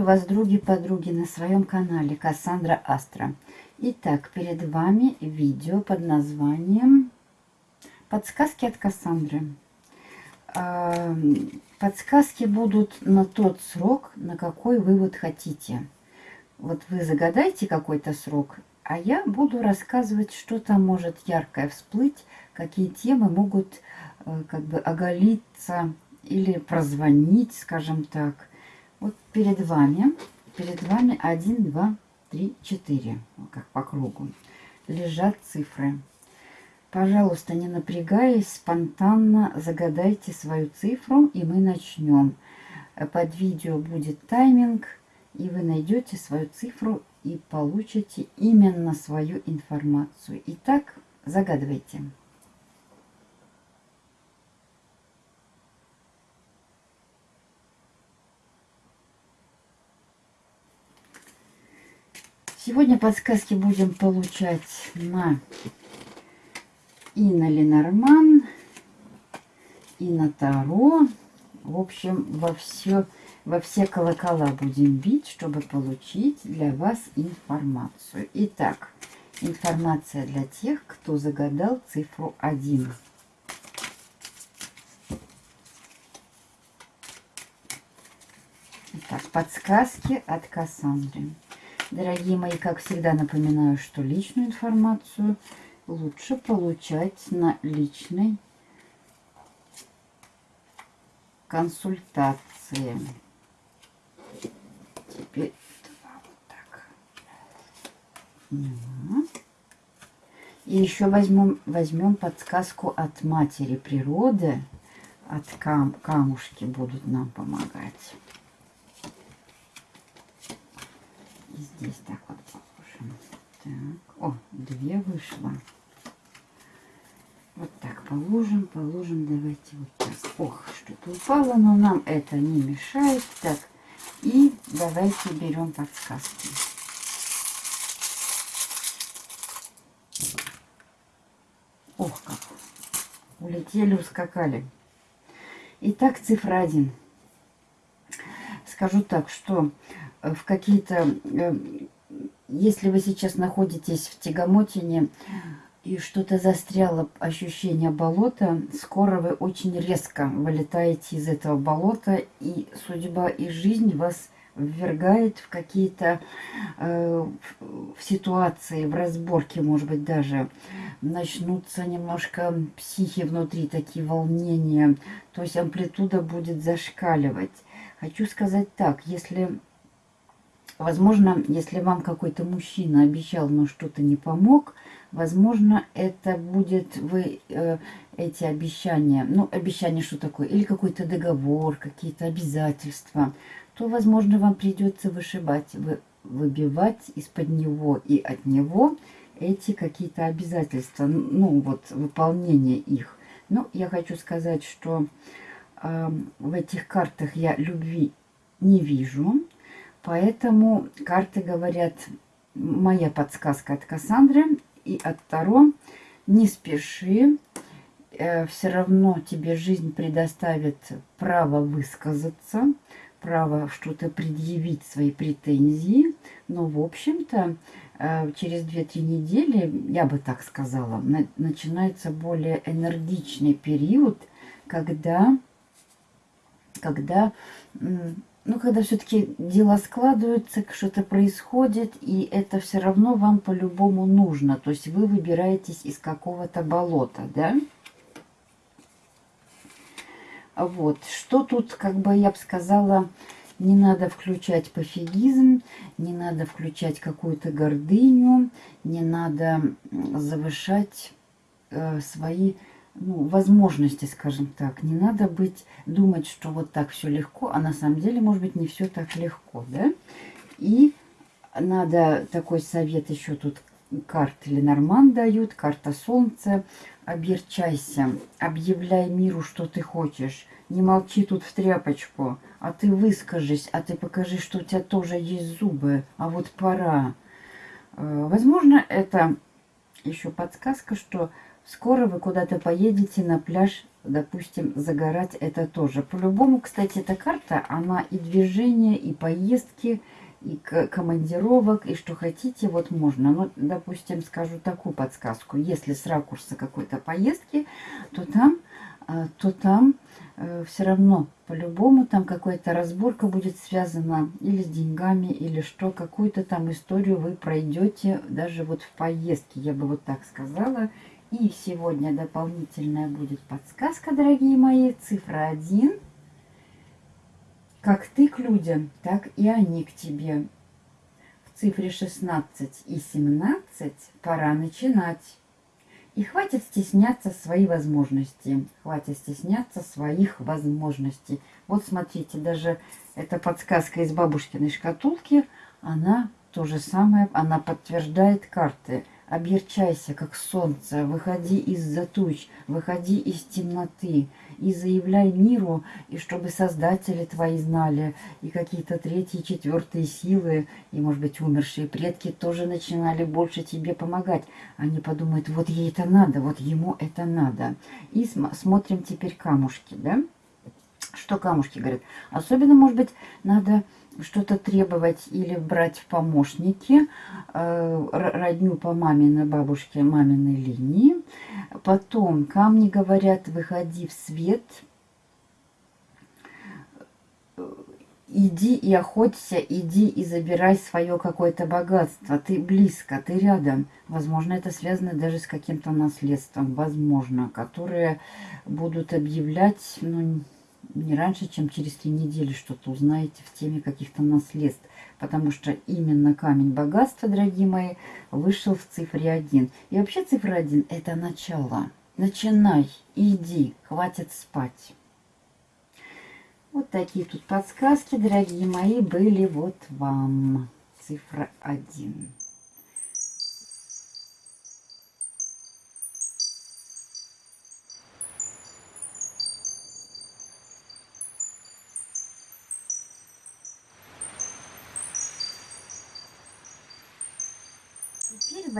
Приветствую вас, други-подруги, на своем канале Кассандра Астра. Итак, перед вами видео под названием «Подсказки от Кассандры». А, подсказки будут на тот срок, на какой вы вот хотите. Вот вы загадайте какой-то срок, а я буду рассказывать, что там может яркое всплыть, какие темы могут э, как бы оголиться или прозвонить, скажем так. Вот перед вами, перед вами 1, 2, 3, 4, как по кругу, лежат цифры. Пожалуйста, не напрягаясь, спонтанно загадайте свою цифру, и мы начнем. Под видео будет тайминг, и вы найдете свою цифру и получите именно свою информацию. Итак, загадывайте. Сегодня подсказки будем получать на и на Ленорман, и на Таро. В общем, во все, во все колокола будем бить, чтобы получить для вас информацию. Итак, информация для тех, кто загадал цифру 1. Итак, подсказки от Кассандры. Дорогие мои, как всегда напоминаю, что личную информацию лучше получать на личной консультации. Теперь два вот так. И еще возьмем, возьмем подсказку от матери природы. От кам камушки будут нам помогать. Здесь так вот положим. Так, о, две вышло. Вот так положим, положим. Давайте вот так. Ох, что-то упало, но нам это не мешает. Так, и давайте берем подсказки. Ох, как. Улетели, ускакали. Итак, цифра 1. Скажу так, что в какие-то... Э, если вы сейчас находитесь в тягомотине и что-то застряло, ощущение болота, скоро вы очень резко вылетаете из этого болота, и судьба и жизнь вас ввергает в какие-то э, в ситуации, в разборке, может быть, даже начнутся немножко психи внутри, такие волнения, то есть амплитуда будет зашкаливать. Хочу сказать так, если Возможно, если вам какой-то мужчина обещал, но что-то не помог, возможно, это будет вы э, эти обещания, ну, обещание что такое, или какой-то договор, какие-то обязательства, то, возможно, вам придется вышибать, вы, выбивать из-под него и от него эти какие-то обязательства, ну, вот, выполнение их. Но я хочу сказать, что э, в этих картах я любви не вижу, Поэтому карты говорят, моя подсказка от Кассандры и от Таро, не спеши, э, все равно тебе жизнь предоставит право высказаться, право что-то предъявить, свои претензии. Но, в общем-то, э, через 2-3 недели, я бы так сказала, на, начинается более энергичный период, когда, когда ну, когда все-таки дела складываются, что-то происходит, и это все равно вам по-любому нужно. То есть вы выбираетесь из какого-то болота, да? Вот. Что тут, как бы я бы сказала, не надо включать пофигизм, не надо включать какую-то гордыню, не надо завышать э, свои ну, возможности, скажем так. Не надо быть, думать, что вот так все легко, а на самом деле, может быть, не все так легко, да? И надо такой совет еще тут карты Ленорман дают, карта Солнца. Оберчайся, объявляй миру, что ты хочешь. Не молчи тут в тряпочку, а ты выскажись, а ты покажи, что у тебя тоже есть зубы, а вот пора. Э, возможно, это еще подсказка, что Скоро вы куда-то поедете на пляж допустим, загорать это тоже. По-любому, кстати, эта карта, она и движение, и поездки, и командировок, и что хотите, вот можно. Ну, допустим, скажу такую подсказку. Если с ракурса какой-то поездки, то там, а, то там э, все равно по-любому там какая-то разборка будет связана или с деньгами, или что, какую-то там историю вы пройдете даже вот в поездке, я бы вот так сказала. И сегодня дополнительная будет подсказка, дорогие мои, цифра 1. Как ты к людям, так и они к тебе. В цифре 16 и 17 пора начинать. И хватит стесняться свои возможности. Хватит стесняться своих возможностей. Вот смотрите, даже эта подсказка из бабушкиной шкатулки, она то же самое, она подтверждает карты. Оберчайся, как солнце, выходи из-за туч, выходи из темноты и заявляй миру, и чтобы создатели твои знали, и какие-то третьи, четвертые силы, и, может быть, умершие предки тоже начинали больше тебе помогать. Они подумают, вот ей это надо, вот ему это надо. И см смотрим теперь камушки, да? Что камушки говорят? Особенно, может быть, надо что-то требовать или брать в помощники э, родню по маминой бабушке, маминой линии. Потом камни говорят, выходи в свет, иди и охоться, иди и забирай свое какое-то богатство. Ты близко, ты рядом. Возможно, это связано даже с каким-то наследством, возможно, которые будут объявлять, ну, не раньше, чем через три недели что-то узнаете в теме каких-то наследств. Потому что именно камень богатства, дорогие мои, вышел в цифре 1. И вообще цифра 1 это начало. Начинай, иди, хватит спать. Вот такие тут подсказки, дорогие мои, были вот вам. Цифра 1.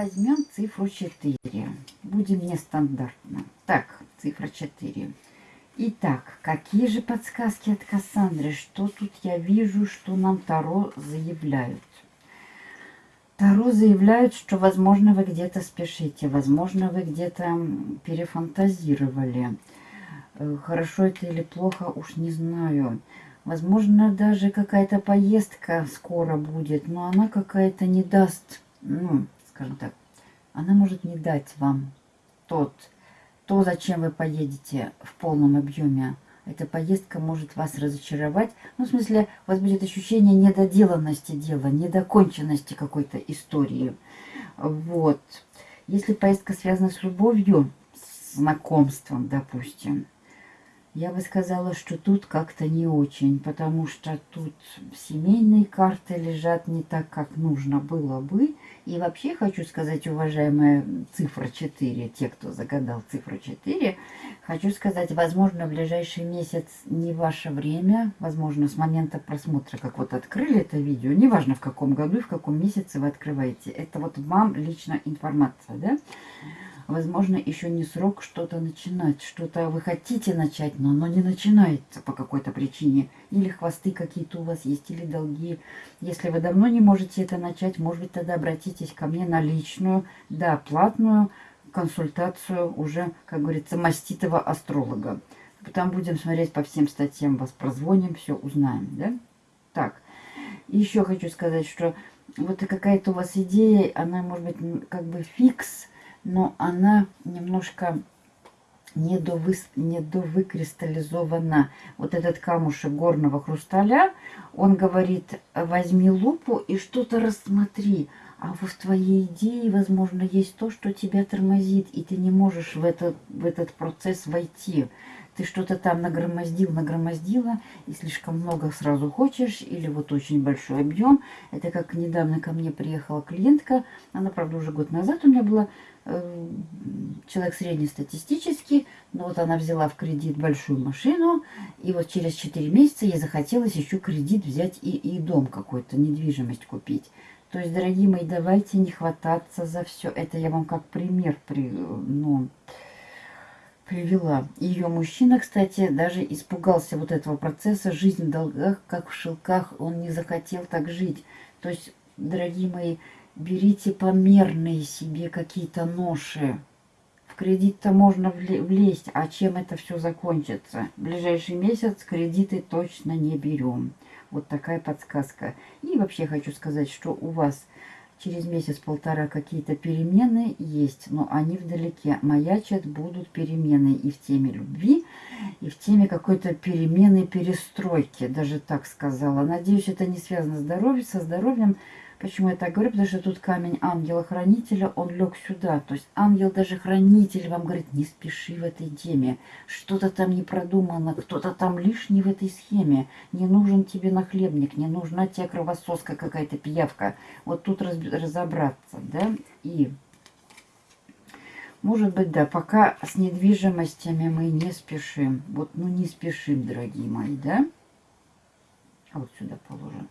Возьмем цифру 4. Будем нестандартно. Так, цифра 4. Итак, какие же подсказки от Кассандры? Что тут я вижу, что нам Таро заявляют? Таро заявляют, что, возможно, вы где-то спешите, возможно, вы где-то перефантазировали. Э, хорошо это или плохо, уж не знаю. Возможно, даже какая-то поездка скоро будет, но она какая-то не даст, ну, скажем так, она может не дать вам тот, то, зачем вы поедете в полном объеме. Эта поездка может вас разочаровать. Ну, в смысле, у вас будет ощущение недоделанности дела, недоконченности какой-то истории. Вот. Если поездка связана с любовью, с знакомством, допустим, я бы сказала, что тут как-то не очень, потому что тут семейные карты лежат не так, как нужно было бы. И вообще хочу сказать, уважаемая цифра 4, те, кто загадал цифру 4, хочу сказать, возможно, в ближайший месяц не ваше время, возможно, с момента просмотра, как вот открыли это видео, неважно в каком году и в каком месяце вы открываете, это вот вам лично информация, да? Возможно, еще не срок что-то начинать. Что-то вы хотите начать, но оно не начинается по какой-то причине. Или хвосты какие-то у вас есть, или долги. Если вы давно не можете это начать, может быть, тогда обратитесь ко мне на личную, да, платную консультацию уже, как говорится, маститого астролога. Там будем смотреть по всем статьям, вас прозвоним, все узнаем, да? Так, еще хочу сказать, что вот какая-то у вас идея, она может быть как бы фикс, но она немножко недовы, недовыкристаллизована. Вот этот камушек горного хрусталя, он говорит, возьми лупу и что-то рассмотри. А в твоей идее, возможно, есть то, что тебя тормозит, и ты не можешь в этот, в этот процесс войти ты что-то там нагромоздил, нагромоздила, и слишком много сразу хочешь, или вот очень большой объем. Это как недавно ко мне приехала клиентка, она, правда, уже год назад у меня была, человек среднестатистический, но вот она взяла в кредит большую машину, и вот через 4 месяца ей захотелось еще кредит взять и, и дом какой-то, недвижимость купить. То есть, дорогие мои, давайте не хвататься за все. Это я вам как пример, при, ну, привела. Ее мужчина, кстати, даже испугался вот этого процесса. Жизнь в долгах, как в шелках, он не захотел так жить. То есть, дорогие мои, берите померные себе какие-то ноши. В кредит-то можно влезть, а чем это все закончится? В ближайший месяц кредиты точно не берем. Вот такая подсказка. И вообще хочу сказать, что у вас через месяц-полтора какие-то перемены есть, но они вдалеке. Маячат будут перемены и в теме любви, и в теме какой-то перемены, перестройки, даже так сказала. Надеюсь, это не связано с здоровьем, со здоровьем, Почему я так говорю? Потому что тут камень ангела-хранителя, он лег сюда. То есть ангел даже хранитель вам говорит, не спеши в этой теме. Что-то там не продумано, кто-то там лишний в этой схеме. Не нужен тебе нахлебник, не нужна тебе кровососка какая-то пиявка. Вот тут раз, разобраться, да? И, может быть, да, пока с недвижимостями мы не спешим. Вот, ну не спешим, дорогие мои, да? А вот сюда положим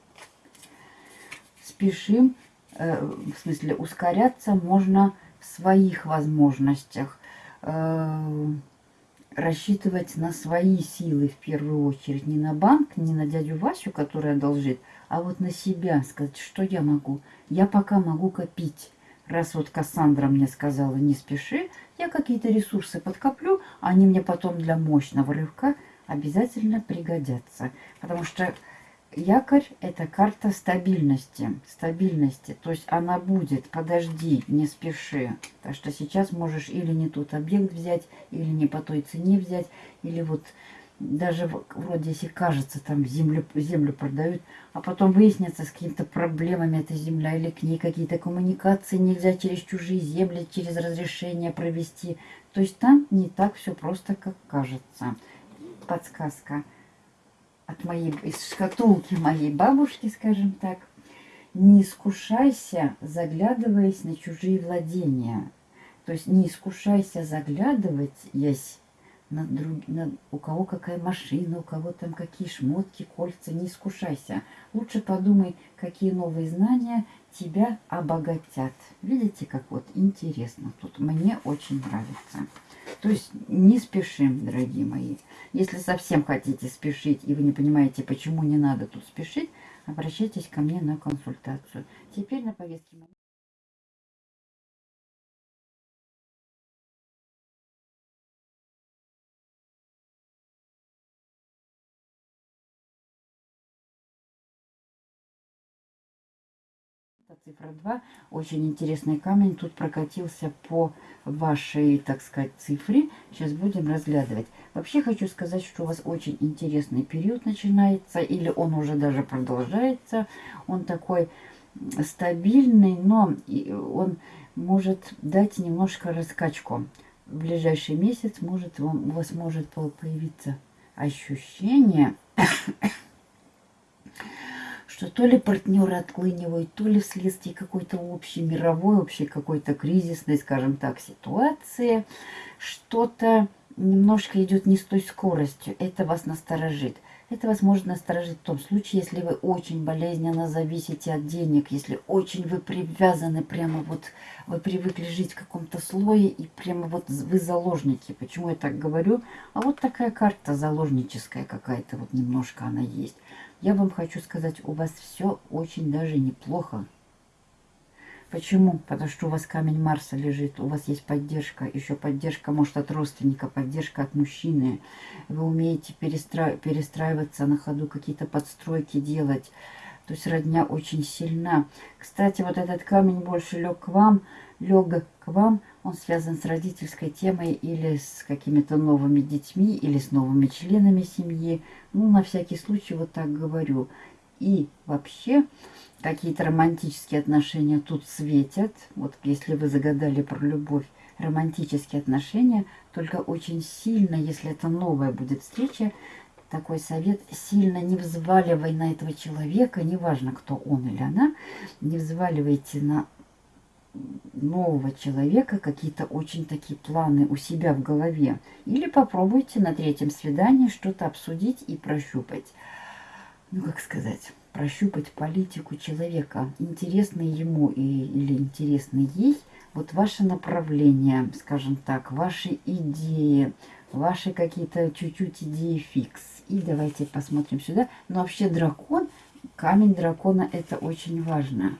спешим, э, в смысле ускоряться можно в своих возможностях. Э, рассчитывать на свои силы в первую очередь. Не на банк, не на дядю Васю, который одолжит, а вот на себя. Сказать, что я могу. Я пока могу копить. Раз вот Кассандра мне сказала, не спеши, я какие-то ресурсы подкоплю, они мне потом для мощного рывка обязательно пригодятся. Потому что Якорь – это карта стабильности. Стабильности. То есть она будет. Подожди, не спеши. Так что сейчас можешь или не тот объект взять, или не по той цене взять, или вот даже вроде если кажется, там землю, землю продают, а потом выяснится с какими-то проблемами эта земля, или к ней какие-то коммуникации нельзя через чужие земли, через разрешение провести. То есть там не так все просто, как кажется. Подсказка моей, из шкатулки моей бабушки, скажем так. Не искушайся, заглядываясь на чужие владения. То есть не искушайся заглядывать, есть на друг, на, у кого какая машина, у кого там какие шмотки, кольца, не искушайся. Лучше подумай, какие новые знания тебя обогатят. Видите, как вот интересно тут. Мне очень нравится. То есть не спешим, дорогие мои. Если совсем хотите спешить и вы не понимаете, почему не надо тут спешить, обращайтесь ко мне на консультацию. Теперь на повестке цифра 2. Очень интересный камень. Тут прокатился по вашей, так сказать, цифре. Сейчас будем разглядывать. Вообще хочу сказать, что у вас очень интересный период начинается. Или он уже даже продолжается. Он такой стабильный, но он может дать немножко раскачку. В ближайший месяц может, у вас может появиться ощущение что то ли партнеры отклынивают, то ли вследствие какой-то общей мировой, общей какой-то кризисной, скажем так, ситуации, что-то немножко идет не с той скоростью. Это вас насторожит. Это вас может насторожить в том случае, если вы очень болезненно зависите от денег, если очень вы привязаны, прямо вот вы привыкли жить в каком-то слое, и прямо вот вы заложники. Почему я так говорю? А вот такая карта заложническая какая-то, вот немножко она есть. Я вам хочу сказать, у вас все очень даже неплохо. Почему? Потому что у вас камень Марса лежит, у вас есть поддержка, еще поддержка, может, от родственника, поддержка от мужчины. Вы умеете перестра... перестраиваться на ходу, какие-то подстройки делать. То есть родня очень сильна. Кстати, вот этот камень больше лег к вам, лег к вам, он связан с родительской темой или с какими-то новыми детьми, или с новыми членами семьи. Ну, на всякий случай вот так говорю. И вообще какие-то романтические отношения тут светят. Вот если вы загадали про любовь, романтические отношения, только очень сильно, если это новая будет встреча, такой совет, сильно не взваливай на этого человека, неважно, кто он или она, не взваливайте на нового человека какие-то очень такие планы у себя в голове. Или попробуйте на третьем свидании что-то обсудить и прощупать. Ну, как сказать, прощупать политику человека. Интересный ему и, или интересный ей вот ваше направление, скажем так, ваши идеи, ваши какие-то чуть-чуть идеи фикс. И давайте посмотрим сюда. Но вообще дракон, камень дракона это очень важно.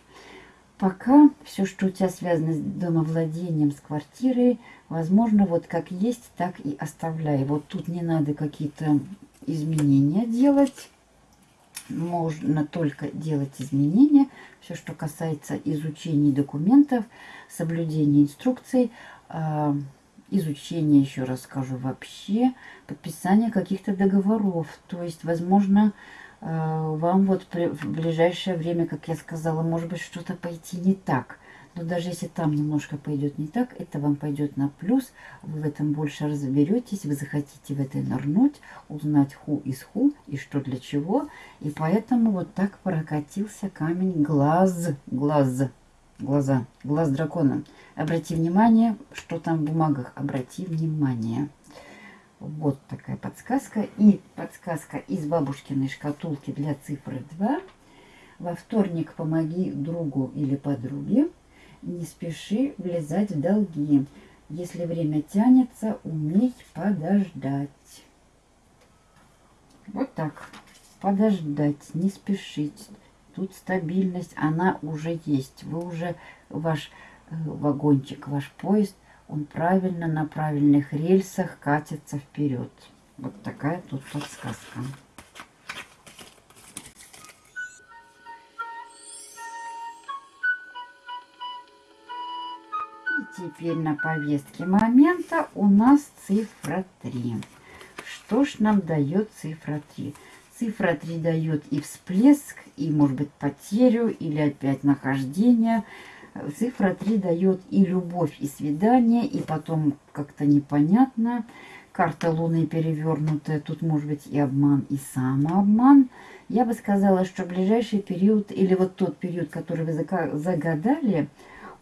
Пока все, что у тебя связано с домовладением, с квартирой, возможно, вот как есть, так и оставляй. Вот тут не надо какие-то изменения делать. Можно только делать изменения. Все, что касается изучения документов, соблюдения инструкций, а, изучения, еще раз скажу, вообще, подписания каких-то договоров. То есть, возможно, вам вот в ближайшее время, как я сказала, может быть, что-то пойти не так. Но даже если там немножко пойдет не так, это вам пойдет на плюс. Вы в этом больше разберетесь, вы захотите в это нырнуть, узнать ху из ху и что для чего. И поэтому вот так прокатился камень глаз, глаз, глаза, глаз дракона. Обрати внимание, что там в бумагах, обрати внимание. Вот такая подсказка. И подсказка из бабушкиной шкатулки для цифры 2. Во вторник помоги другу или подруге. Не спеши влезать в долги. Если время тянется, умей подождать. Вот так. Подождать, не спешить. Тут стабильность, она уже есть. Вы уже, ваш э, вагончик, ваш поезд – он правильно на правильных рельсах катится вперед. Вот такая тут подсказка. И теперь на повестке момента у нас цифра 3. Что ж нам дает цифра 3? Цифра 3 дает и всплеск, и, может быть, потерю, или опять нахождение – Цифра 3 дает и любовь, и свидание, и потом как-то непонятно. Карта Луны перевернутая, тут может быть и обман, и самообман. Я бы сказала, что ближайший период, или вот тот период, который вы загадали,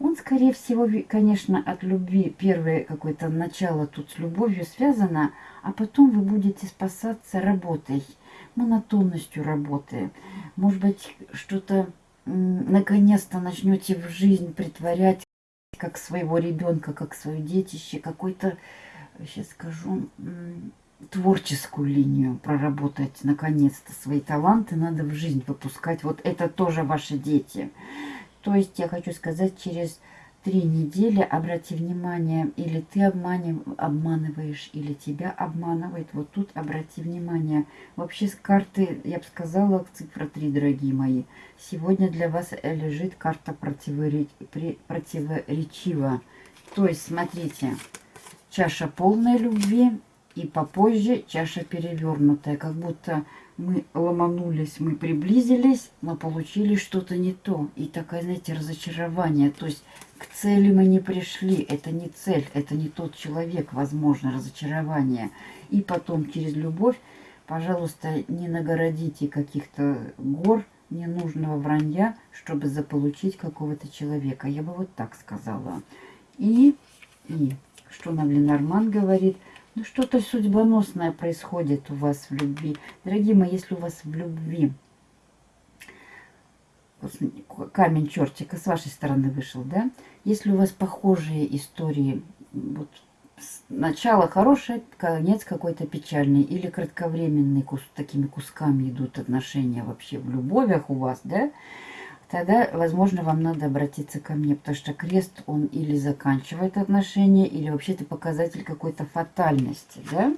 он, скорее всего, конечно, от любви, первое какое-то начало тут с любовью связано, а потом вы будете спасаться работой, монотонностью работы. Может быть, что-то наконец-то начнете в жизнь притворять как своего ребенка, как свое детище, какой-то, сейчас скажу, творческую линию проработать, наконец-то свои таланты надо в жизнь выпускать. Вот это тоже ваши дети. То есть я хочу сказать, через три недели, обрати внимание, или ты обманив, обманываешь, или тебя обманывает. Вот тут обрати внимание. Вообще с карты, я бы сказала, цифра 3, дорогие мои. Сегодня для вас лежит карта противореч... противоречива. То есть, смотрите, чаша полной любви и попозже чаша перевернутая. Как будто мы ломанулись, мы приблизились, но получили что-то не то. И такое, знаете, разочарование. То есть к цели мы не пришли. Это не цель, это не тот человек, возможно, разочарование. И потом через любовь, пожалуйста, не нагородите каких-то гор, ненужного вранья, чтобы заполучить какого-то человека. Я бы вот так сказала. И, и что нам Ленорман говорит – ну, что-то судьбоносное происходит у вас в любви. Дорогие мои, если у вас в любви камень чертика с вашей стороны вышел, да? Если у вас похожие истории, вот начало хорошее, конец какой-то печальный или кратковременный, кус, такими кусками идут отношения вообще в любовях у вас, да? Тогда, возможно, вам надо обратиться ко мне, потому что крест, он или заканчивает отношения, или вообще это показатель какой-то фатальности, да?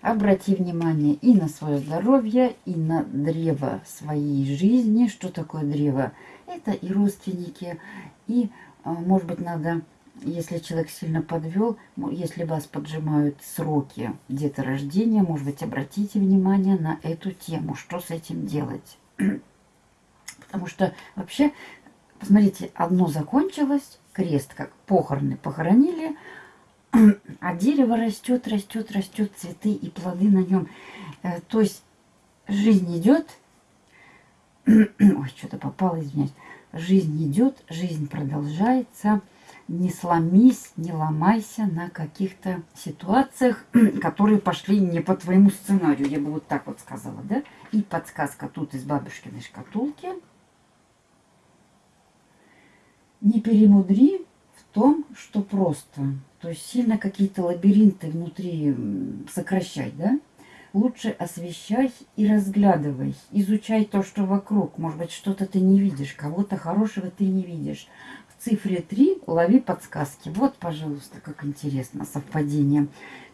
Обрати внимание и на свое здоровье, и на древо своей жизни. Что такое древо? Это и родственники, и, а, может быть, надо, если человек сильно подвел, если вас поджимают сроки где-то рождения, может быть, обратите внимание на эту тему, что с этим делать. Потому что вообще, посмотрите, одно закончилось, крест как похороны похоронили, а дерево растет, растет, растет, цветы и плоды на нем. Э, то есть жизнь идет, ой, что-то попало, извиняюсь, жизнь идет, жизнь продолжается, не сломись, не ломайся на каких-то ситуациях, которые пошли не по твоему сценарию, я бы вот так вот сказала, да? И подсказка тут из бабушкиной шкатулки – не перемудри в том, что просто, то есть сильно какие-то лабиринты внутри сокращать, да? Лучше освещай и разглядывай, изучай то, что вокруг. Может быть, что-то ты не видишь, кого-то хорошего ты не видишь. В цифре 3 лови подсказки. Вот, пожалуйста, как интересно, совпадение.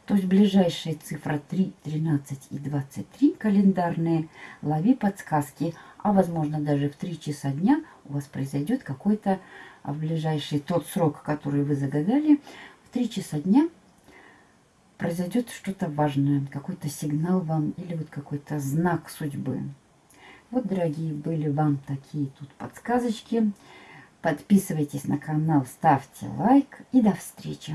То есть ближайшие цифры 3, 13 и 23 календарные, лови подсказки. А возможно даже в 3 часа дня у вас произойдет какой-то а в ближайший тот срок, который вы загадали, в 3 часа дня произойдет что-то важное, какой-то сигнал вам или вот какой-то знак судьбы. Вот, дорогие, были вам такие тут подсказочки. Подписывайтесь на канал, ставьте лайк и до встречи.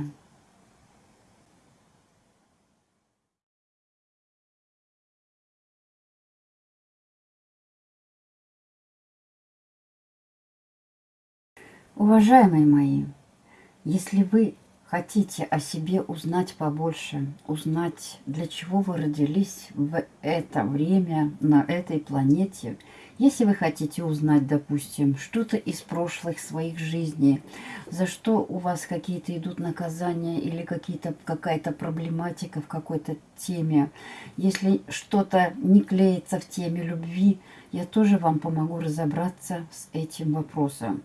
Уважаемые мои, если вы хотите о себе узнать побольше, узнать, для чего вы родились в это время на этой планете, если вы хотите узнать, допустим, что-то из прошлых своих жизней, за что у вас какие-то идут наказания или какая-то проблематика в какой-то теме, если что-то не клеится в теме любви, я тоже вам помогу разобраться с этим вопросом.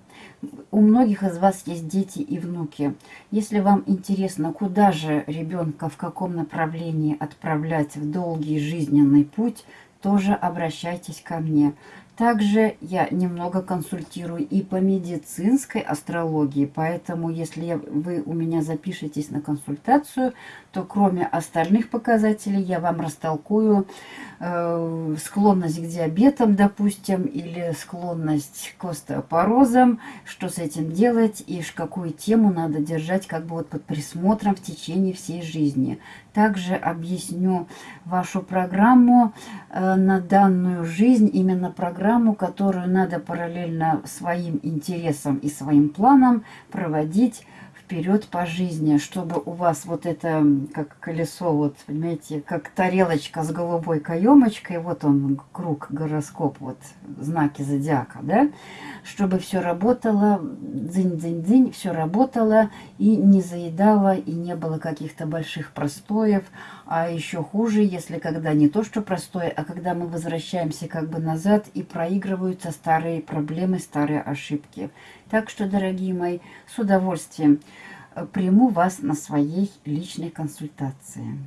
У многих из вас есть дети и внуки. Если вам интересно, куда же ребенка, в каком направлении отправлять в долгий жизненный путь, тоже обращайтесь ко мне. Также я немного консультирую и по медицинской астрологии, поэтому если вы у меня запишетесь на консультацию, то кроме остальных показателей я вам растолкую э, склонность к диабетам, допустим, или склонность к остеопорозам, что с этим делать и какую тему надо держать как бы вот под присмотром в течение всей жизни. Также объясню вашу программу э, на данную жизнь, именно программу, которую надо параллельно своим интересам и своим планам проводить вперед по жизни, чтобы у вас вот это, как колесо, вот, понимаете, как тарелочка с голубой каемочкой, вот он, круг, гороскоп, вот, знаки зодиака, да, чтобы все работало, дзынь-дзынь-дзынь, все работало и не заедало, и не было каких-то больших простоев, а еще хуже, если когда не то, что простое, а когда мы возвращаемся как бы назад и проигрываются старые проблемы, старые ошибки. Так что, дорогие мои, с удовольствием приму вас на своей личной консультации.